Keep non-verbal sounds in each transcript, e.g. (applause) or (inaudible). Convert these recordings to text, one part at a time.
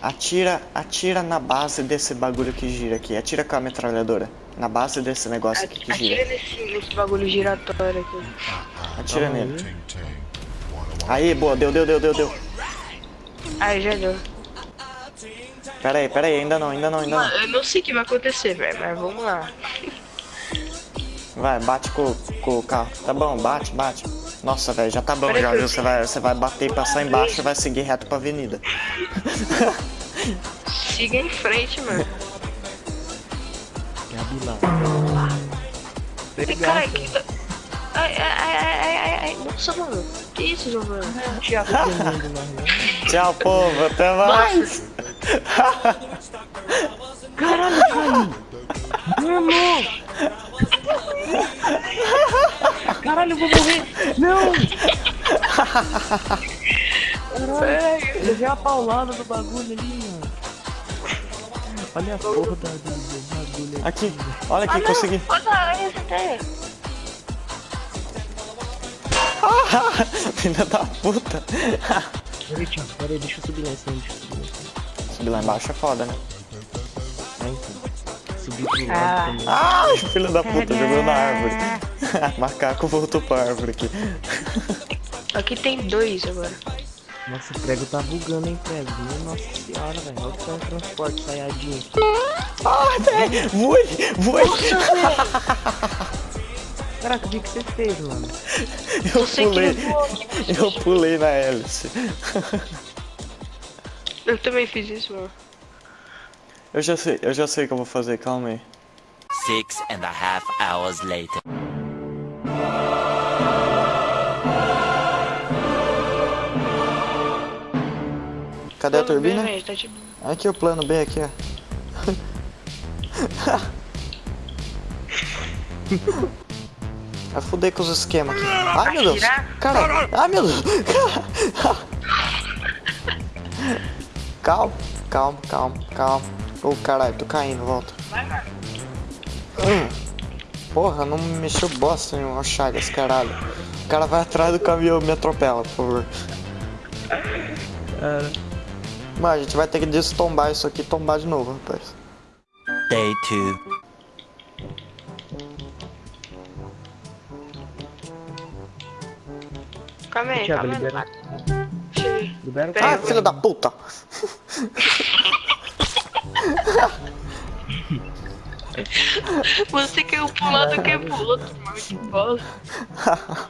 Atira, atira na base desse bagulho que gira aqui. Atira com a metralhadora. Na base desse negócio aqui que Atira gira. nesse, nesse bagulho giratório aqui. Atira nele. Aí, boa, deu, deu, deu, deu, deu. Aí já deu. Pera aí, pera aí, ainda não, ainda não, ainda não. eu não sei o que vai acontecer, velho, mas vamos lá. Vai, bate com, com o carro. Tá bom, bate, bate. Nossa, velho, já tá bom Pera já, viu? Você vai, você vai bater e passar embaixo e vai seguir reto pra avenida. Siga em frente, mano. Gabi lá. Ai, Caralho, que. Ai, ai, ai, ai, ai, ai, nossa, mano. Que isso, Giovanni? (laughs) Lá, né? Tchau, povo, até mais. Caralho, caiu! (laughs) Meu irmão! (laughs) Caralho, eu vou morrer! Não! Caralho, levei a paulada do bagulho ali, mano. Olha a porra da, bagulho Aqui, olha aqui, Ah, consegui. olha a aranha essa teia. Filha da puta. Peraí, Thiago, peraí, deixa eu subir lá em cima, deixa eu subir lá em cima. Subir lá embaixo é foda, né? Ah, então. Subir pro lado Ah. também. Ai, filho da puta, jogou na árvore. (laughs) Macaco voltou pra árvore aqui. Aqui tem dois agora. Nossa, o prego tá bugando, hein, prego? Nossa senhora, velho. Olha o teletransporte, saiadinho. Ai, velho, voe, voe. (laughs) Caraca, o que que você fez, mano? Eu Você que pulei, eu pulei na hélice. (laughs) Eu também fiz isso, mano. Eu já sei, eu já sei o que eu vou fazer, calma aí. Six and a half hours later. Cadê a Plano B, turbina? velho, tá de boa. Aqui o plano B aqui, ó. Vai fuder com os esquemas aqui. Ai meu Deus! Cara! Ai meu Deus! Calma, calma, calma, calma. Ô caralho, tô caindo, volta. Hum. Porra, não me mexeu bosta nenhuma, ó, Chagas, caralho. O cara vai atrás do caminhão me atropela, por favor. Cara. Mas a gente vai ter que destombar isso aqui e tombar de novo, rapaz. Day two. Calma aí, Thiago, calma aí. libera, Cheguei. libera o Pera Ah, filho da puta! Você caiu pro lado que é pro outro, mano. Que bosta. (laughs)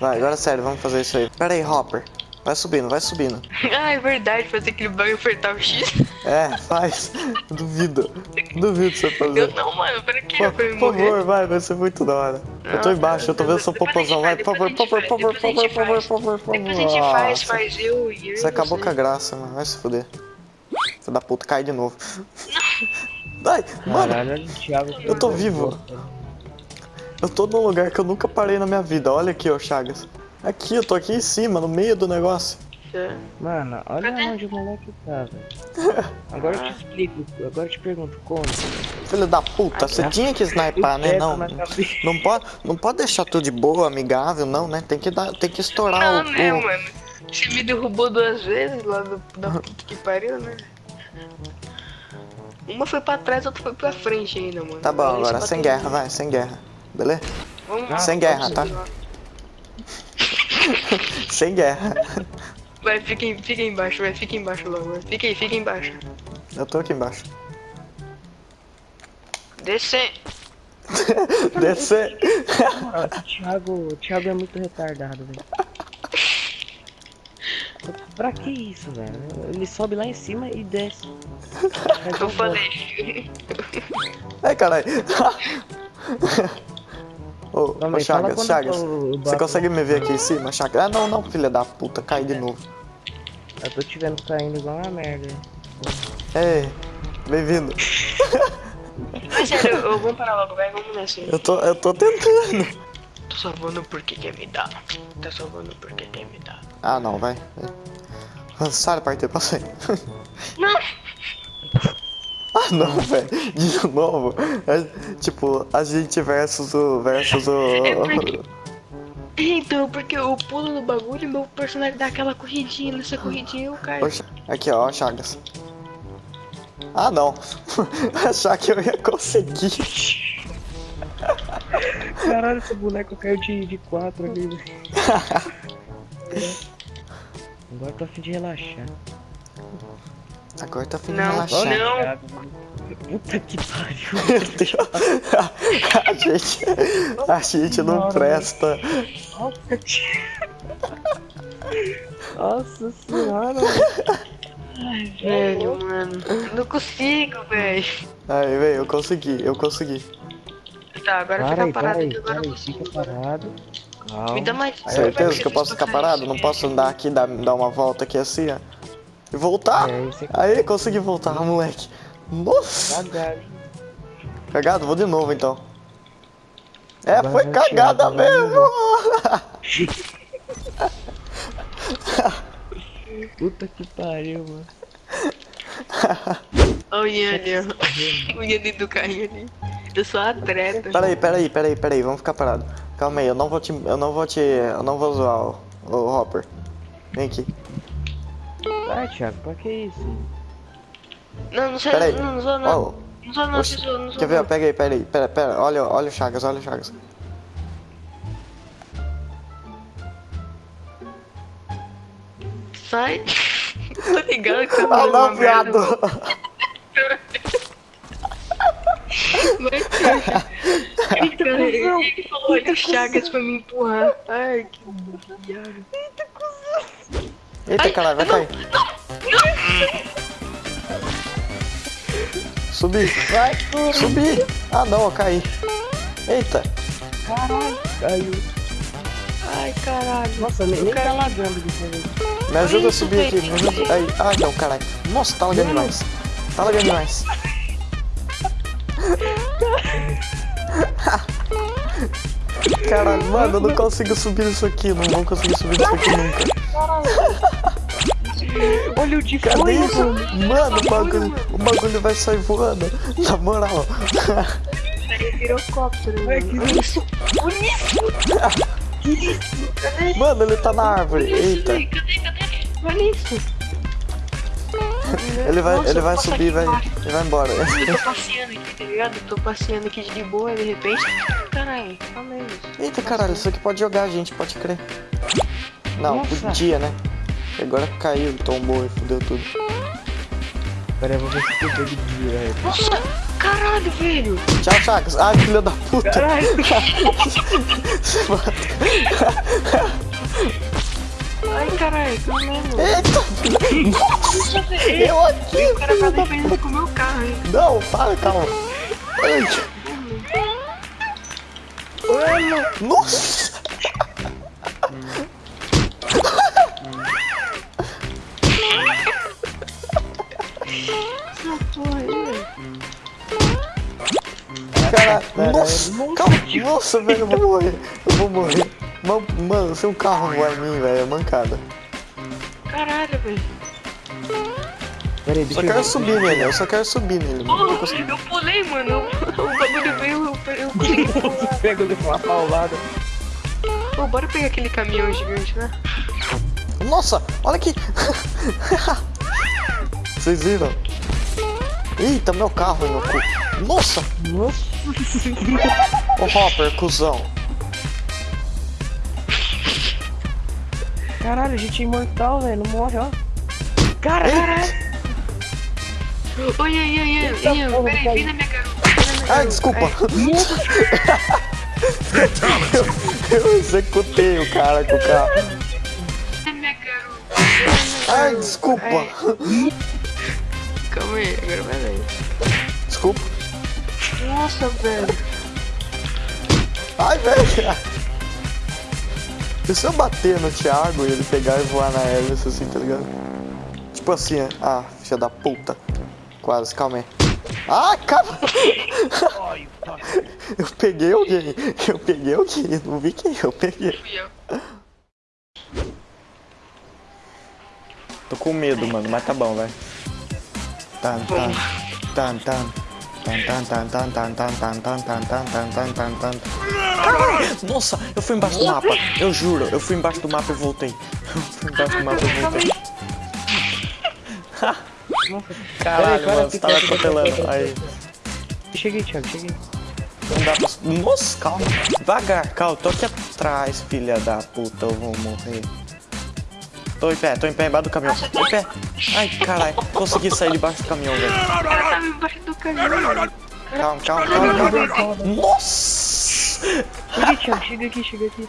Vai, agora é sério, vamos fazer isso aí. Pera aí, Hopper. Vai subindo, vai subindo. (laughs) Ah, é verdade, fazer aquele bagulho apertar o X. É, faz. (laughs) Duvido. Duvido você Eu fazer. não, mano, pra que? Por, eu por favor, vai, vai ser muito da hora. Eu tô Não, embaixo, eu tô vendo seu popozão. Vai, por favor, por favor, por favor, por favor, por favor, por favor. Depois a gente faz, faz eu e eu. Você acabou você. com a graça, mano. Vai se fuder. Filho da puta, cai de novo. (laughs) Vai, mano, Caralho, Thiago. eu tô vivo. Eu tô num lugar que eu nunca parei na minha vida. Olha aqui, ó, Chagas. Aqui, eu tô aqui em cima, no meio do negócio. É. Mano, olha Cadê? onde o moleque tá, velho. (laughs) Agora eu te explico, agora eu te pergunto como. Filho da puta, você tinha que snipar, né? Não, (laughs) não pode, não pode deixar tudo de boa, amigável, não, né? Tem que dar, tem que estourar Não, o, né, o- mano? Você me derrubou duas vezes lá do, da (laughs) puta que pariu, né? Uma foi pra trás, outra foi pra frente ainda, mano. Tá bom, agora sem em guerra, vai, sem guerra. Beleza? Vamos Sem guerra, tá? (laughs) Sem guerra. Vai, fica, em- fica embaixo, vai, fica embaixo logo, vai. Fica aí, fica embaixo. Eu tô aqui embaixo. Descer. (laughs) Descer. O Thiago, Thiago é muito retardado, velho. Pra que isso, velho? Ele sobe lá em cima e desce. (laughs) Eu falei. Ai, caralho. Ô, ô, aí, Chagas, Chagas. eu- eu Você consegue me ver aqui em cima, Chagas? Ah, não, não, filha da puta, caí de novo. Eu tô te vendo caindo igual uma merda. Ei, bem-vindo. Mas sério, eu, vamos parar logo, vai, vamos nessa. Eu tô, eu tô tentando. Tô salvando porque quer me dar. Tá salvando porque quer me dar. Ah, não, vai. Sai, partiu, passei. Não! (laughs) Ah, não, (laughs) velho. De novo. É, tipo, a gente versus o. versus o. É porque- Então, porque eu pulo no bagulho e meu personagem dá aquela corridinha, nessa corridinha eu caio. Oxa, aqui ó, Chagas. Ah não. (laughs) Achar que eu ia conseguir. Caralho, esse boneco caiu de, de quatro ali, velho. (laughs) Agora tô a fim de relaxar. Agora tá fim de Não, relaxar. não. Puta que pariu. Meu Deus. (laughs) A gente, a gente não presta. Nossa senhora. Ai, velho, mano. Não consigo, velho. Aí, velho, eu consegui, eu consegui. Tá, agora Para fica aí, para parado aí, aqui, agora eu aí, consigo. fica parado. Calma. Me dá mais. Certeza que eu posso ficar parado? Não posso andar aqui, dar, dar uma volta aqui assim, ó. E voltar? É, aqui. Aí, consegui voltar, moleque. Nossa! Cagado. Cagado? Vou de novo então. É, Agora foi cagada mesmo! Puta que pariu, mano. Olha o Yanni, ó. O Yanni do carrinho ali. Eu sou atleta. Peraí, peraí, peraí, peraí, vamos ficar parado. Calma aí, eu não vou te. Eu não vou te. Eu não vou zoar o, o Hopper. Vem aqui. Vai, Thiago, pra que isso? Não, não sei, Peraí. não, não sou não. Não sou não, oxi, não sou não. Quer ver? Pega aí, pera aí, pera, pera, olha, olha o Chagas, olha o Chagas. Sai. (laughs) Tô ligado que você Ah (laughs) falou não, viado! Ai, cara, ele falou olha o Chagas pra me empurrar. Ai, que viado. Eita Ai, caralho, vai não, cair. Subi, vai, subi! Ah não, eu caí. Eita, Caiu. Ai, caralho. Nossa, nem, nem tá lagando dessa vez. me ajuda a subir aqui, me ajuda. Aí, ah não, caralho. Nossa, tá lagando demais. Tá lagando demais. (laughs) Caralho, mano, eu não consigo subir isso aqui, não vou conseguir subir isso aqui nunca. Olha o de Cadê isso? Mano, o bagulho, o bagulho vai sair voando. Na moral. Pirocóptero, Ai, mano. que Olha isso. Olha isso. Cadê? Mano, ele tá na árvore. Eita. Cadê, cadê? Olha isso. Ele vai, Nossa, ele vai subir, vai, ele vai embora. (laughs) Eu tô passeando aqui, tá ligado? Eu tô passeando aqui de boa e de repente. Caralho, calma aí. Eita caralho, isso aqui pode jogar, gente, pode crer. Não, Nossa. podia, né? Agora caiu, tombou e fudeu tudo. Pera aí, eu vou ver se eu pego de dia, velho. Nossa, caralho, velho. Tchau, Chagas. Ai, filha da puta. Caralho. (laughs) Ai, caralho, calma aí, mano. Eita, Nossa, velho. eu aqui. O cara tá defendendo com o meu carro, hein? Não, para, calma. Ai. Nossa. Nossa, calma, nossa, velho, eu vou morrer. Eu vou morrer. Mano, mano, se um carro voar em mim, velho, é mancada. Caralho, velho. Pera aí, Só quero ver. subir nele, eu só quero subir nele. Oh, eu pulei, mano. (laughs) O bagulho veio, eu, eu consegui (laughs) pular. Pega ele uma paulada. Pô, bora pegar aquele caminhão gigante, né? Nossa, olha aqui. (laughs) Vocês viram? Eita, meu carro, meu cu. Nossa, Nossa. o Hopper, cuzão. Caralho, a gente é imortal, velho. Não morre, ó. Caralho. Oi, Ian, Ian, Eita Ian, peraí, vem na minha garota. Ai, desculpa. Ai, Eu executei o cara com o carro. Ai, desculpa. Ai, Calma aí, agora vai daí. Desculpa. Nossa, velho. Ai, velho. E se eu bater no Thiago e ele pegar e voar na hélice assim, tá ligado? Tipo assim, ah, filha da puta. Quase, calma aí. Ah, calma! Eu peguei alguém, eu peguei alguém, não vi quem eu peguei. Tô com medo, mano, mas tá bom, vai. Tan, tan, tan, tan, Tan, tan, tan, tan, tan, tan, tan, tan, tan, tan, tan, tan, tan! Nossa, eu fui embaixo do mapa. Eu juro, eu fui embaixo do mapa e voltei. Eu fui embaixo do mapa e voltei. Caralho, mano, você tava atropelando. Aí, Cheguei, Thiago, cheguei. não dá pra... Nossa, calma. Devagar, calma. Tô aqui atrás, filha da puta. Eu vou morrer. Tô em pé, tô em pé embaixo do caminhão. Tô em pé. Ai, caralho. Consegui sair debaixo do caminhão, velho. O cara tava embaixo do caminhão. Calma, calma, calma, calma. Nossa! Cheguei, Thiago, chega aqui, chega aqui.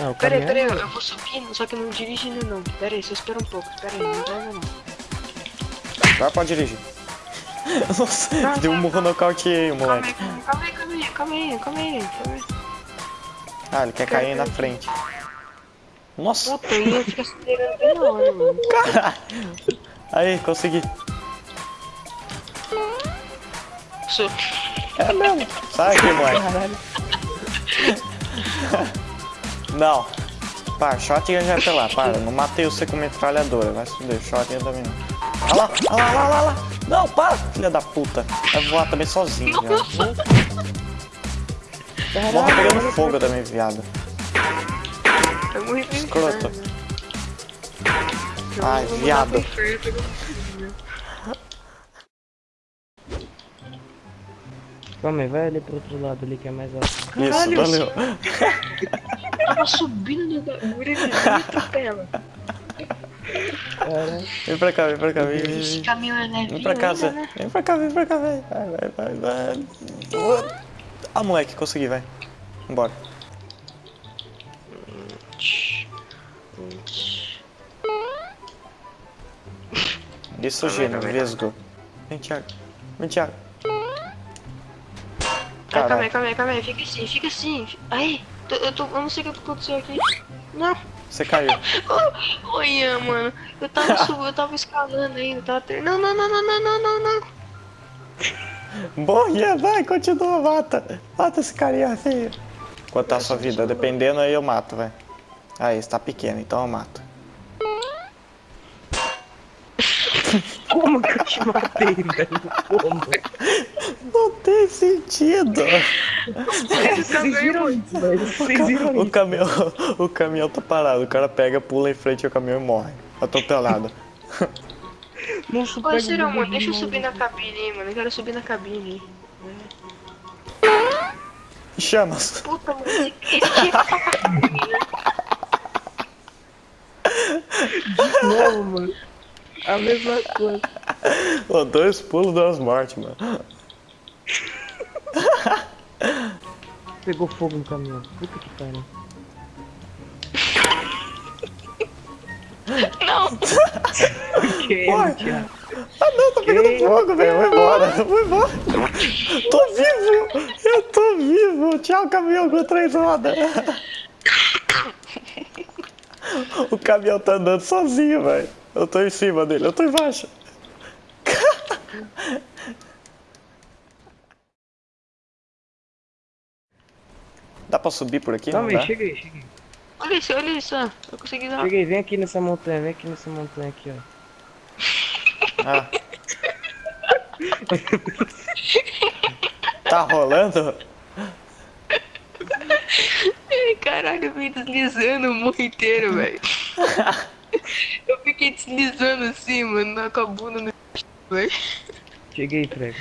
Ah, Pera aí, pera aí, eu eu vou subindo, só que não dirigindo não. Pera aí, só espera um pouco, espera aí, não vai não. Agora pode dirigir. Nossa, deu um murro nocauteei o Calma moleque. calma aí, calma aí, calma aí, calma aí, calma aí. Ah, ele quer cair na frente. Nossa, acelerando bem na hora, mano. caralho. Aí, consegui. Sou. É mesmo. Sai aqui, moleque. Caralho. (laughs) Não. Para, shotgun já tá lá, para. Não matei você com metralhadora. Vai se fuder, shotgun também não. Olha lá, olha lá, olha lá, olha lá. Não, para, filha da puta. Vai voar também sozinho, já. Morre pegando fogo também, viado. Morri pro Escroto. Ai, viado. Calma aí, vai ali pro outro lado ali que é mais alto. Isso, Caralho, valeu. Eu (laughs) tava subindo e ele me atropela. Caralho. Vem pra cá, vem pra cá, vem, vem, caminhão é levinho Vem pra ainda, né? Vem pra cá, vem pra cá, vem. Vai, vai, vai, vai. Ah, moleque, consegui, vai. Vambora. Isso, Gino, vesgo. Vem, Thiago. Vem, Thiago. Ai, calma aí, calma aí, calma aí, fica assim, fica assim. Aí, eu, tô, eu não sei o que aconteceu aqui. Não. Você caiu. (laughs) Oh, Olha, mano, eu tava (laughs) subindo, eu tava escalando ainda, tava ter... Não, não, não, não, não, não, não, (laughs) não. Boia, vai, continua, mata. Mata esse carinha feio. Quanto tá a sua vida? Dependendo aí eu mato, vai. Aí, você tá pequeno, então eu mato. Como que eu te matei, velho? Como? Não tem sentido. Vocês viram isso, velho? Vocês viram O isso? caminhão, o caminhão tá parado. O cara pega, pula em frente ao caminhão e morre. Atropelado. Nossa, Ô, Cirão, deixa eu subir na cabine aí, mano, eu quero subir na cabine. Chamas. Puta, mano, cabine, né? Não, mano. A mesma coisa. Ô, dois pulos, duas mortes, mano. Pegou fogo no caminhão. Puta que pariu. Não, Que? Ah não, tá pegando fogo, velho. Vou embora, (laughs) vou embora. Tô vivo! Eu tô vivo! Tchau, caminhão com três rodas. (laughs) O caminhão tá andando sozinho, velho. Eu tô em cima dele, eu tô embaixo. (laughs) Dá pra subir por aqui? Calma Não aí, dá? chega aí, chega aí. olha isso, olha isso, ó. Eu consegui dar. Chega aí, vem aqui nessa montanha, vem aqui nessa montanha aqui, ó. Ah. (laughs) Tá rolando? Caralho, eu vim deslizando o morro inteiro, velho. (laughs) (laughs) Eu fiquei deslizando assim, mano, com a bunda no. Cheguei, prego.